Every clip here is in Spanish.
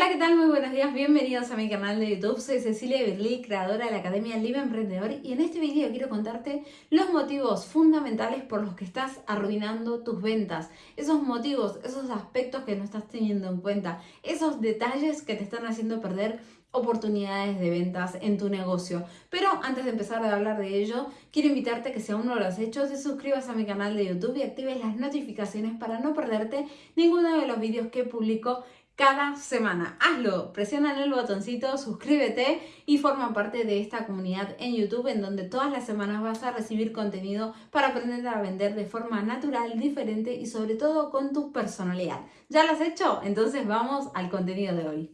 Hola, ¿qué tal? Muy buenos días, bienvenidos a mi canal de YouTube. Soy Cecilia Berlí, creadora de la Academia Libre Emprendedor y en este video quiero contarte los motivos fundamentales por los que estás arruinando tus ventas. Esos motivos, esos aspectos que no estás teniendo en cuenta, esos detalles que te están haciendo perder oportunidades de ventas en tu negocio. Pero antes de empezar a hablar de ello, quiero invitarte a que si aún no lo has hecho, te suscribas a mi canal de YouTube y actives las notificaciones para no perderte ninguno de los vídeos que publico cada semana. Hazlo, presiona el botoncito, suscríbete y forma parte de esta comunidad en YouTube en donde todas las semanas vas a recibir contenido para aprender a vender de forma natural, diferente y sobre todo con tu personalidad. ¿Ya lo has hecho? Entonces vamos al contenido de hoy.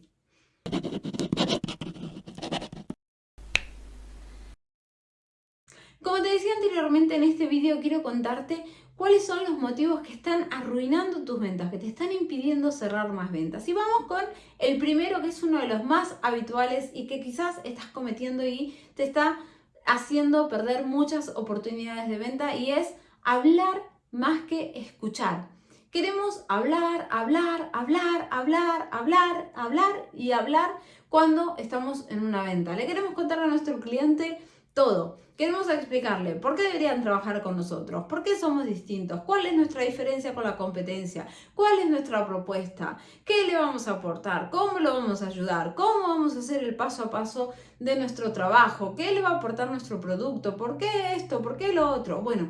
Como te decía anteriormente en este vídeo quiero contarte cuáles son los motivos que están arruinando tus ventas, que te están impidiendo cerrar más ventas. Y vamos con el primero que es uno de los más habituales y que quizás estás cometiendo y te está haciendo perder muchas oportunidades de venta y es hablar más que escuchar. Queremos hablar, hablar, hablar, hablar, hablar, hablar y hablar cuando estamos en una venta. Le queremos contar a nuestro cliente todo. Queremos explicarle por qué deberían trabajar con nosotros, por qué somos distintos, cuál es nuestra diferencia con la competencia, cuál es nuestra propuesta, qué le vamos a aportar, cómo lo vamos a ayudar, cómo vamos a hacer el paso a paso de nuestro trabajo, qué le va a aportar nuestro producto, por qué esto, por qué lo otro. Bueno,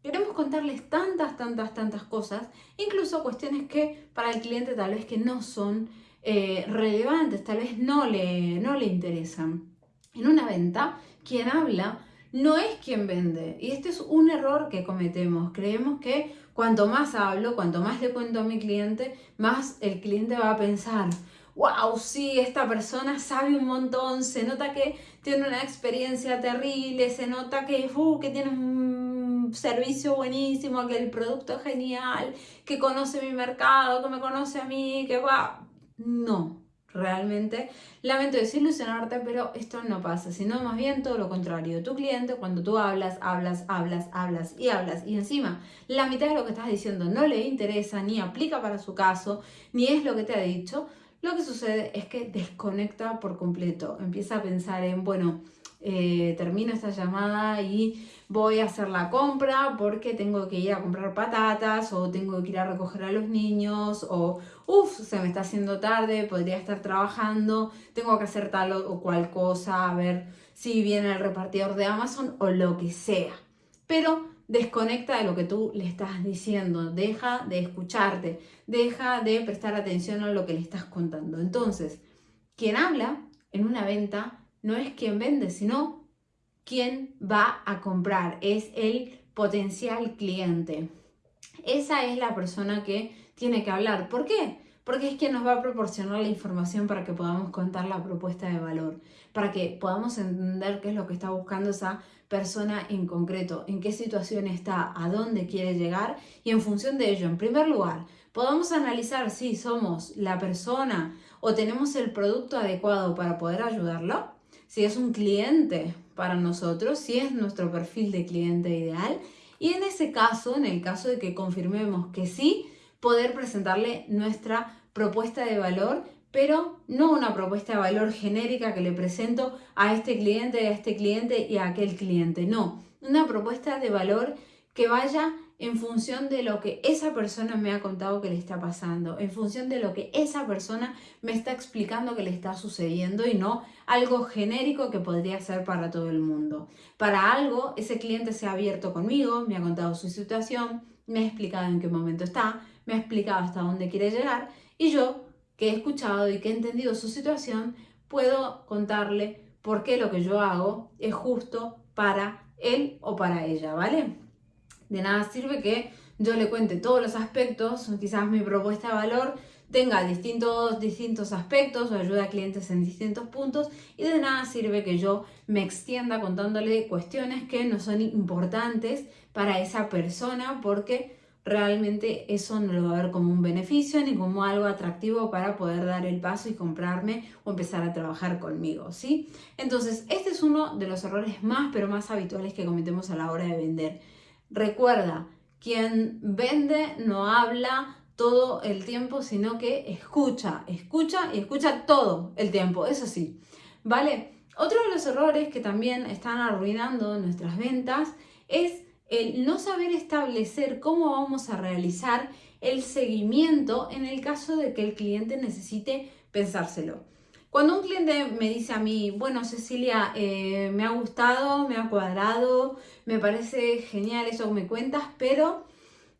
queremos contarles tantas, tantas, tantas cosas, incluso cuestiones que para el cliente tal vez que no son eh, relevantes, tal vez no le, no le interesan. En una venta, quien habla no es quien vende. Y este es un error que cometemos. Creemos que cuanto más hablo, cuanto más le cuento a mi cliente, más el cliente va a pensar, wow, sí, esta persona sabe un montón, se nota que tiene una experiencia terrible, se nota que, uh, que tiene un servicio buenísimo, que el producto es genial, que conoce mi mercado, que me conoce a mí, que va. No, realmente. Lamento desilusionarte, pero esto no pasa, sino más bien todo lo contrario. Tu cliente, cuando tú hablas, hablas, hablas, hablas y hablas, y encima la mitad de lo que estás diciendo no le interesa, ni aplica para su caso, ni es lo que te ha dicho, lo que sucede es que desconecta por completo. Empieza a pensar en, bueno, eh, termino esta llamada y voy a hacer la compra porque tengo que ir a comprar patatas o tengo que ir a recoger a los niños o uff, se me está haciendo tarde, podría estar trabajando, tengo que hacer tal o cual cosa, a ver si viene el repartidor de Amazon o lo que sea. Pero desconecta de lo que tú le estás diciendo, deja de escucharte, deja de prestar atención a lo que le estás contando. Entonces, quien habla en una venta no es quien vende, sino quien va a comprar, es el potencial cliente. Esa es la persona que tiene que hablar. ¿Por qué? Porque es quien nos va a proporcionar la información para que podamos contar la propuesta de valor, para que podamos entender qué es lo que está buscando esa persona en concreto, en qué situación está, a dónde quiere llegar y en función de ello, en primer lugar, podamos analizar si somos la persona o tenemos el producto adecuado para poder ayudarlo si es un cliente para nosotros, si es nuestro perfil de cliente ideal. Y en ese caso, en el caso de que confirmemos que sí, poder presentarle nuestra propuesta de valor, pero no una propuesta de valor genérica que le presento a este cliente, a este cliente y a aquel cliente. No, una propuesta de valor que vaya en función de lo que esa persona me ha contado que le está pasando, en función de lo que esa persona me está explicando que le está sucediendo y no algo genérico que podría ser para todo el mundo. Para algo, ese cliente se ha abierto conmigo, me ha contado su situación, me ha explicado en qué momento está, me ha explicado hasta dónde quiere llegar y yo, que he escuchado y que he entendido su situación, puedo contarle por qué lo que yo hago es justo para él o para ella, ¿vale? De nada sirve que yo le cuente todos los aspectos, quizás mi propuesta de valor tenga distintos, distintos aspectos o ayuda a clientes en distintos puntos y de nada sirve que yo me extienda contándole cuestiones que no son importantes para esa persona porque realmente eso no lo va a ver como un beneficio ni como algo atractivo para poder dar el paso y comprarme o empezar a trabajar conmigo, ¿sí? Entonces, este es uno de los errores más pero más habituales que cometemos a la hora de vender Recuerda, quien vende no habla, todo el tiempo, sino que escucha, escucha y escucha todo el tiempo, eso sí, ¿vale? Otro de los errores que también están arruinando nuestras ventas es el no saber establecer cómo vamos a realizar el seguimiento en el caso de que el cliente necesite pensárselo. Cuando un cliente me dice a mí, bueno Cecilia, eh, me ha gustado, me ha cuadrado, me parece genial eso que me cuentas, pero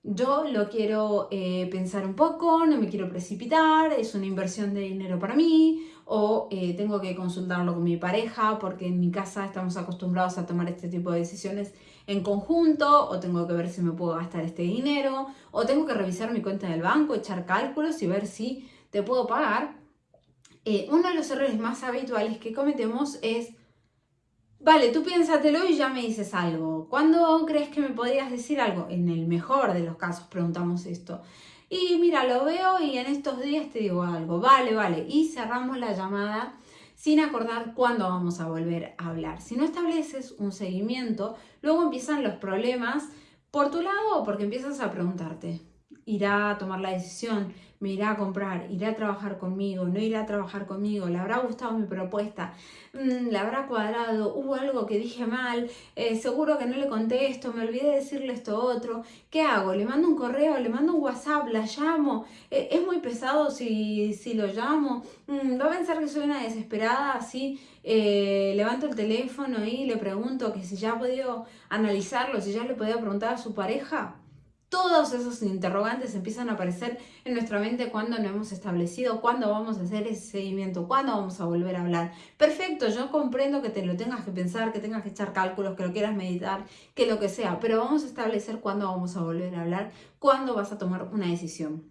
yo lo quiero eh, pensar un poco, no me quiero precipitar, es una inversión de dinero para mí, o eh, tengo que consultarlo con mi pareja porque en mi casa estamos acostumbrados a tomar este tipo de decisiones en conjunto, o tengo que ver si me puedo gastar este dinero, o tengo que revisar mi cuenta del banco, echar cálculos y ver si te puedo pagar. Eh, uno de los errores más habituales que cometemos es, vale, tú piénsatelo y ya me dices algo. ¿Cuándo crees que me podrías decir algo? En el mejor de los casos preguntamos esto. Y mira, lo veo y en estos días te digo algo. Vale, vale. Y cerramos la llamada sin acordar cuándo vamos a volver a hablar. Si no estableces un seguimiento, luego empiezan los problemas por tu lado o porque empiezas a preguntarte, ¿irá a tomar la decisión? me irá a comprar, irá a trabajar conmigo, no irá a trabajar conmigo, le habrá gustado mi propuesta, mm, le habrá cuadrado, hubo algo que dije mal, eh, seguro que no le conté esto, me olvidé de decirle esto otro, ¿qué hago? ¿Le mando un correo? ¿Le mando un WhatsApp? ¿La llamo? Eh, ¿Es muy pesado si, si lo llamo? Mm, ¿Va a pensar que soy una desesperada así? Eh, levanto el teléfono y le pregunto que si ya ha podido analizarlo, si ya le podía preguntar a su pareja todos esos interrogantes empiezan a aparecer en nuestra mente cuando no hemos establecido, cuándo vamos a hacer ese seguimiento, cuándo vamos a volver a hablar. Perfecto, yo comprendo que te lo tengas que pensar, que tengas que echar cálculos, que lo quieras meditar, que lo que sea, pero vamos a establecer cuándo vamos a volver a hablar, cuándo vas a tomar una decisión.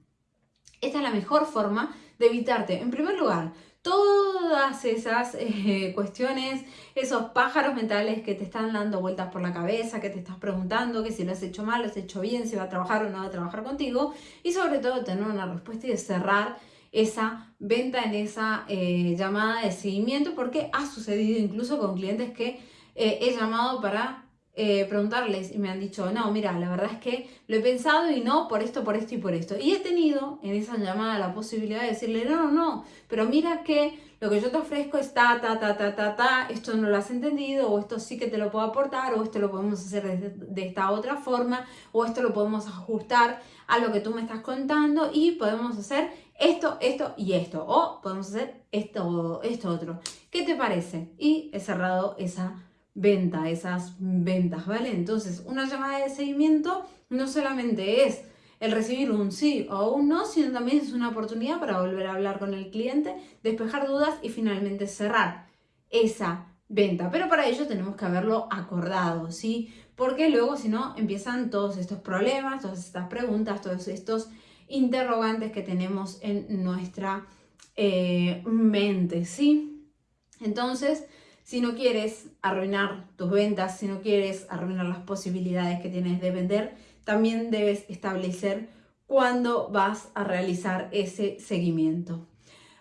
Esta es la mejor forma de evitarte, en primer lugar, todas esas eh, cuestiones, esos pájaros mentales que te están dando vueltas por la cabeza, que te estás preguntando que si lo has hecho mal, lo has hecho bien, si va a trabajar o no va a trabajar contigo y sobre todo tener una respuesta y cerrar esa venta en esa eh, llamada de seguimiento porque ha sucedido incluso con clientes que eh, he llamado para eh, preguntarles y me han dicho, no, mira, la verdad es que lo he pensado y no por esto, por esto y por esto. Y he tenido en esa llamada la posibilidad de decirle, no, no, no, pero mira que lo que yo te ofrezco es ta, ta, ta, ta, ta, ta, esto no lo has entendido, o esto sí que te lo puedo aportar, o esto lo podemos hacer de, de esta otra forma, o esto lo podemos ajustar a lo que tú me estás contando y podemos hacer esto, esto y esto, o podemos hacer esto, esto otro. ¿Qué te parece? Y he cerrado esa venta, esas ventas, ¿vale? Entonces, una llamada de seguimiento no solamente es el recibir un sí o un no, sino también es una oportunidad para volver a hablar con el cliente, despejar dudas y finalmente cerrar esa venta. Pero para ello tenemos que haberlo acordado, ¿sí? Porque luego si no empiezan todos estos problemas, todas estas preguntas, todos estos interrogantes que tenemos en nuestra eh, mente, ¿sí? Entonces, si no quieres arruinar tus ventas, si no quieres arruinar las posibilidades que tienes de vender, también debes establecer cuándo vas a realizar ese seguimiento.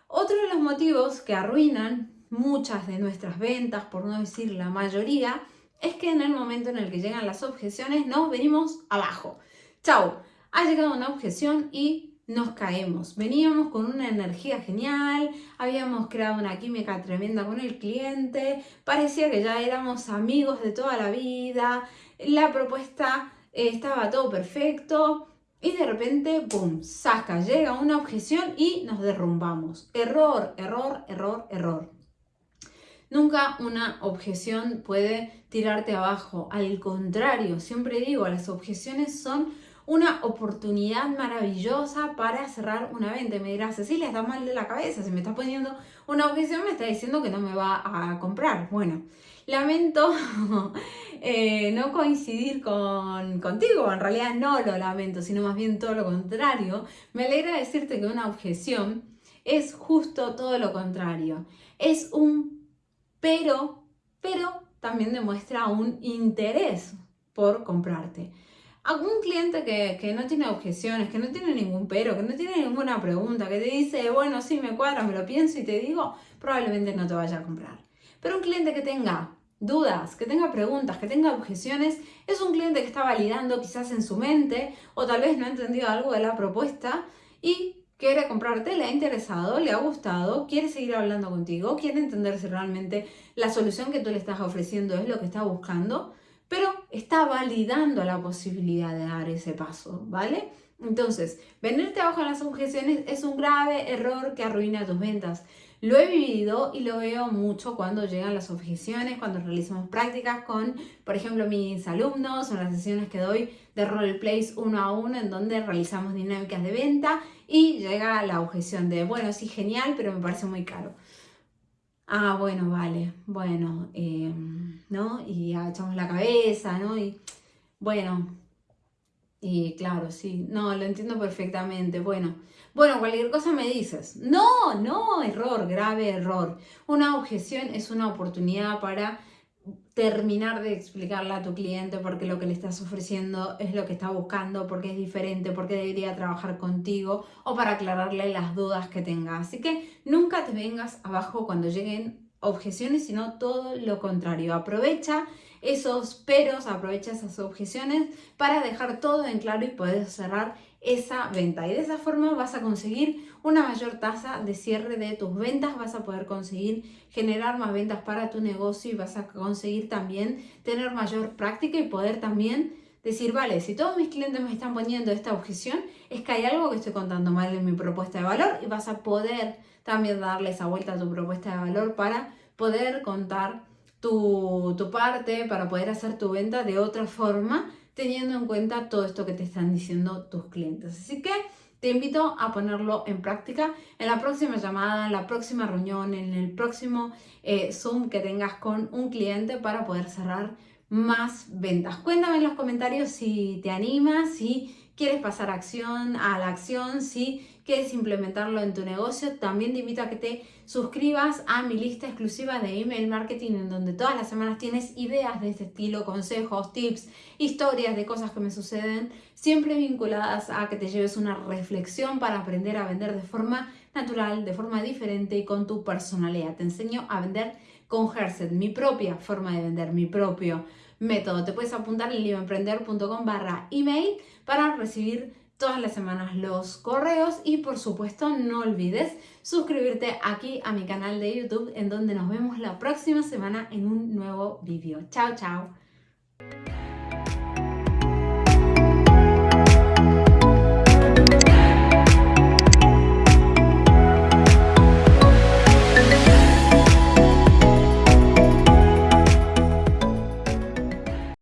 Otro de los motivos que arruinan muchas de nuestras ventas, por no decir la mayoría, es que en el momento en el que llegan las objeciones nos venimos abajo. Chao, ha llegado una objeción y nos caemos. Veníamos con una energía genial, habíamos creado una química tremenda con el cliente, parecía que ya éramos amigos de toda la vida, la propuesta eh, estaba todo perfecto y de repente, ¡pum!, saca, llega una objeción y nos derrumbamos. Error, error, error, error. Nunca una objeción puede tirarte abajo, al contrario, siempre digo, las objeciones son una oportunidad maravillosa para cerrar una venta. Y me dirás, Cecilia, está mal de la cabeza, si me está poniendo una objeción me está diciendo que no me va a comprar. Bueno, lamento eh, no coincidir con, contigo, en realidad no lo lamento, sino más bien todo lo contrario. Me alegra decirte que una objeción es justo todo lo contrario. Es un pero, pero también demuestra un interés por comprarte algún cliente que, no tiene objeciones, que no tiene ningún pero, que no tiene ninguna pregunta, que te dice, bueno, sí, me cuadra, me lo pienso y te digo, probablemente no te vaya a comprar. Pero un cliente que tenga dudas, que tenga preguntas, que tenga objeciones, es un cliente que está validando quizás en su mente o tal vez no ha entendido algo de la propuesta y quiere comprarte, le ha interesado, le ha gustado, quiere seguir hablando contigo, quiere entender si realmente la solución que tú le estás ofreciendo es lo que está buscando, pero está validando la posibilidad de dar ese paso, ¿vale? Entonces, venirte abajo en las objeciones es un grave error que arruina tus ventas. Lo he vivido y lo veo mucho cuando llegan las objeciones, cuando realizamos prácticas con, por ejemplo, mis alumnos o las sesiones que doy de roleplays uno a uno en donde realizamos dinámicas de venta y llega la objeción de, bueno, sí, genial, pero me parece muy caro. Ah, bueno, vale, bueno, em, ¿no? Y echamos la cabeza, ¿no? Y bueno, y claro, sí, no, lo entiendo perfectamente. Bueno, bueno, cualquier cosa me dices. No, no, error, grave error. Una objeción es una oportunidad para terminar de explicarle a tu cliente porque lo que le estás ofreciendo es lo que está buscando, porque es diferente, porque debería trabajar contigo o para aclararle las dudas que tenga. Así que nunca te vengas abajo cuando lleguen objeciones, sino todo lo contrario. Aprovecha esos peros, aprovecha esas objeciones para dejar todo en claro y poder cerrar esa venta. Y de esa forma vas a conseguir una mayor tasa de cierre de tus ventas, vas a poder conseguir generar más ventas para tu negocio y vas a conseguir también tener mayor práctica y poder también decir, vale, si todos mis clientes me están poniendo esta objeción, es que hay algo que estoy contando mal en mi propuesta de valor y vas a poder también darle esa vuelta a tu propuesta de valor para poder contar tu, parte, para poder hacer tu venta de otra forma, teniendo en cuenta todo esto que te están diciendo tus clientes. Así que te invito a ponerlo en práctica en la próxima llamada, en la próxima reunión, en el próximo eh, Zoom que tengas con un cliente para poder cerrar más ventas. Cuéntame en los comentarios si te animas, si quieres pasar acción, a la acción, si quieres implementarlo en tu negocio, también te invito a que te suscribas a mi lista exclusiva de email marketing en donde todas las semanas tienes ideas de este estilo, consejos, tips, historias de cosas que me suceden, siempre vinculadas a que te lleves una reflexión para aprender a vender de forma natural, de forma diferente y con tu personalidad. Te enseño a vender con Herset, mi propia forma de vender, mi propio método. Te puedes apuntar en libroemprender.com barra email para recibir todas las semanas los correos y por supuesto no olvides suscribirte aquí a mi canal de YouTube en donde nos vemos la próxima semana en un nuevo vídeo. Chao, chao.